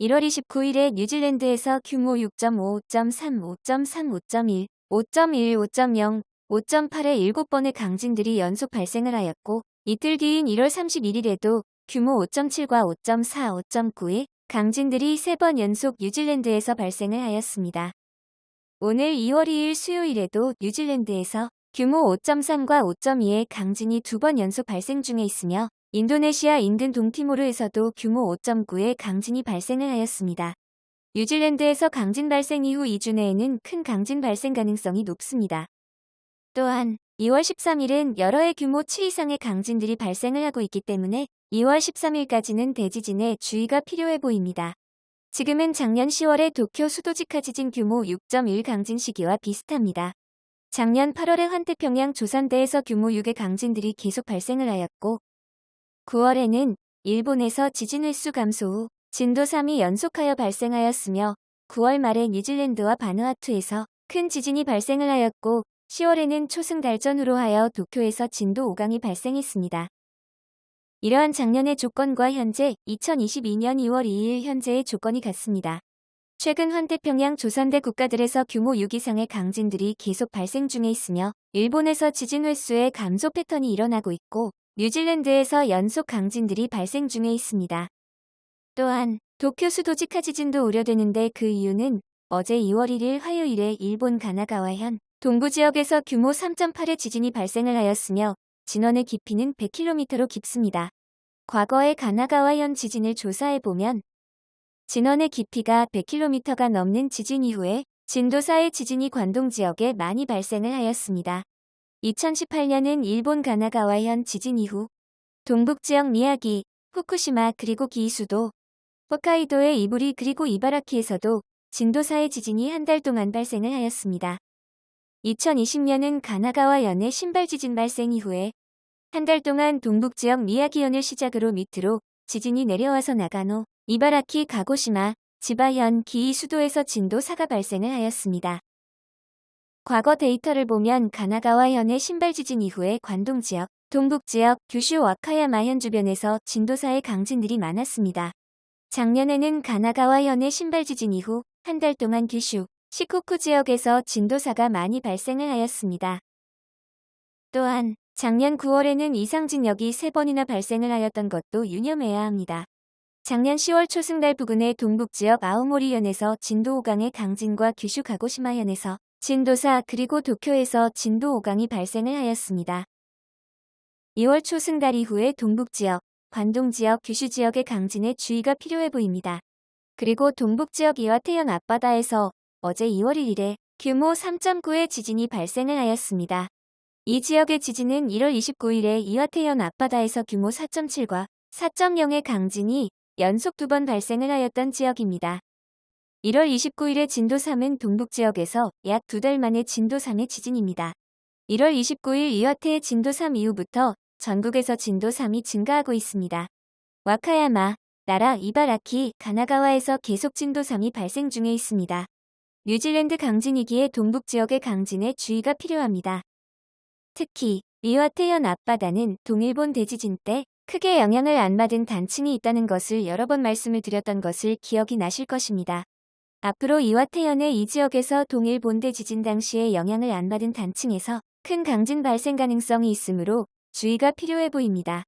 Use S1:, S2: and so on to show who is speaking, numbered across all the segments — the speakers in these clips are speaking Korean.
S1: 1월 29일에 뉴질랜드에서 규모 6.5, 5.3, 5.3, 5.1, 5.1, 5.0, 5.8의 7번의 강진들이 연속 발생을 하였고 이틀 뒤인 1월 31일에도 규모 5.7과 5.4, 5.9의 강진들이 3번 연속 뉴질랜드에서 발생을 하였습니다. 오늘 2월 2일 수요일에도 뉴질랜드에서 규모 5.3과 5.2의 강진이 두 번 연속 발생 중에 있으며 인도네시아 인근 동티모르에서도 규모 5.9의 강진이 발생을 하였습니다. 뉴질랜드에서 강진 발생 이후 2주 내에는 큰 강진 발생 가능성이 높습니다. 또한 2월 13일은 여러 해 규모 7 이상의 강진들이 발생을 하고 있기 때문에 2월 13일까지는 대지진에 주의가 필요해 보입니다. 지금은 작년 10월의 도쿄 수도직하 지진 규모 6.1 강진 시기와 비슷합니다. 작년 8월에 환태평양 조산대에서 규모 6의 강진들이 계속 발생을 하였고 9월에는 일본에서 지진 횟수 감소 후 진도 3이 연속하여 발생하였으며 9월 말에 뉴질랜드와 바누아투에서 큰 지진이 발생을 하였고 10월에는 초승 달전으로 하여 도쿄에서 진도 5강이 발생했습니다. 이러한 작년의 조건과 현재 2022년 2월 2일 현재의 조건이 같습니다. 최근 환태평양 조선대 국가들에서 규모 6 이상의 강진들이 계속 발생 중에 있으며 일본에서 지진 횟수의 감소 패턴이 일어나고 있고 뉴질랜드에서 연속 강진들이 발생 중에 있습니다. 또한 도쿄 수도 지카 지진도 우려되는데 그 이유는 어제 2월 1일 화요일에 일본 가나가와현 동부 지역에서 규모 3.8의 지진이 발생을 하였으며 진원의 깊이는 100km로 깊습니다. 과거의 가나가와현 지진을 조사해보면 진원의 깊이가 100km가 넘는 지진 이후에 진도 4의 지진이 관동 지역에 많이 발생을 하였습니다. 2018년은 일본 가나가와현 지진 이후 동북 지역 미야기, 후쿠시마 그리고 기이수도, 홋카이도의 이부리 그리고 이바라키에서도 진도 4의 지진이 한 달 동안 발생을 하였습니다. 2020년은 가나가와현의 신발 지진 발생 이후에 한 달 동안 동북 지역 미야기현을 시작으로 밑으로 지진이 내려와서 나가노, 이바라키, 가고시마, 지바현, 기이 수도에서 진도 4가 발생을 하였습니다. 과거 데이터를 보면 가나가와현의 신발 지진 이후에 관동 지역, 동북 지역, 규슈 와카야마현 주변에서 진도 4의 강진들이 많았습니다. 작년에는 가나가와현의 신발 지진 이후 한 달 동안 규슈, 시코쿠 지역에서 진도사가 많이 발생을 하였습니다. 또한 작년 9월에는 이상진역이 3번이나 발생을 하였던 것도 유념해야 합니다. 작년 10월 초승달 부근의 동북지역 아우모리현에서 진도 5강의 강진과 규슈 가고시마현에서 진도4 그리고 도쿄에서 진도 5강이 발생을 하였습니다. 2월 초 승달 이후에 동북지역, 관동지역, 규슈지역의 강진에 주의가 필요해 보입니다. 그리고 동북지역 이와태현 앞바다에서 어제 2월 1일에 규모 3.9의 지진이 발생을 하였습니다. 이 지역의 지진은 1월 29일에 이와태현 앞바다에서 규모 4.7과 4.0의 강진이 연속 두 번 발생을 하였던 지역입니다. 1월 29일에 진도 3은 동북 지역에서 약 두 달 만에 진도 3의 지진입니다. 1월 29일 이와테의 진도 3 이후부터 전국에서 진도 3이 증가하고 있습니다. 와카야마, 나라, 이바라키, 가나가와에서 계속 진도 3이 발생 중에 있습니다. 뉴질랜드 강진이기에 동북 지역의 강진에 주의가 필요합니다. 특히 리와테현 앞바다는 동일본 대지진 때 크게 영향을 안 받은 단층이 있다는 것을 여러 번 말씀을 드렸던 것을 기억이 나실 것입니다. 앞으로 이와테현의 이 지역에서 동일 본 대 지진 당시에 영향을 안 받은 단층에서 큰 강진 발생 가능성이 있으므로 주의가 필요해 보입니다.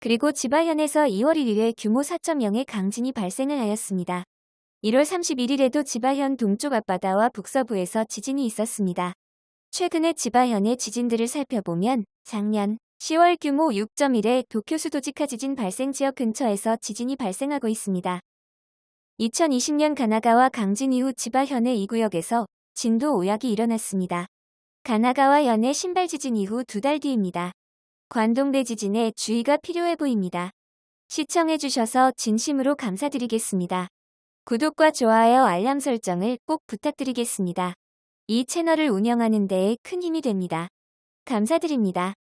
S1: 그리고 지바현에서 2월 1일에 규모 4.0의 강진이 발생을 하였습니다. 1월 31일에도 지바현 동쪽 앞바다와 북서부에서 지진이 있었습니다. 최근에 지바현의 지진들을 살펴보면 작년 10월 규모 6.1의 도쿄 수도지카 지진 발생 지역 근처에서 지진이 발생하고 있습니다. 2020년 가나가와 강진 이후 지바현의 이 구역에서 진도 5약이 일어났습니다. 가나가와 현의 신발 지진 이후 두 달 뒤입니다. 관동대 지진에 주의가 필요해 보입니다. 시청해주셔서 진심으로 감사드리겠습니다. 구독과 좋아요 알람 설정을 꼭 부탁드리겠습니다. 이 채널을 운영하는 데에 큰 힘이 됩니다. 감사드립니다.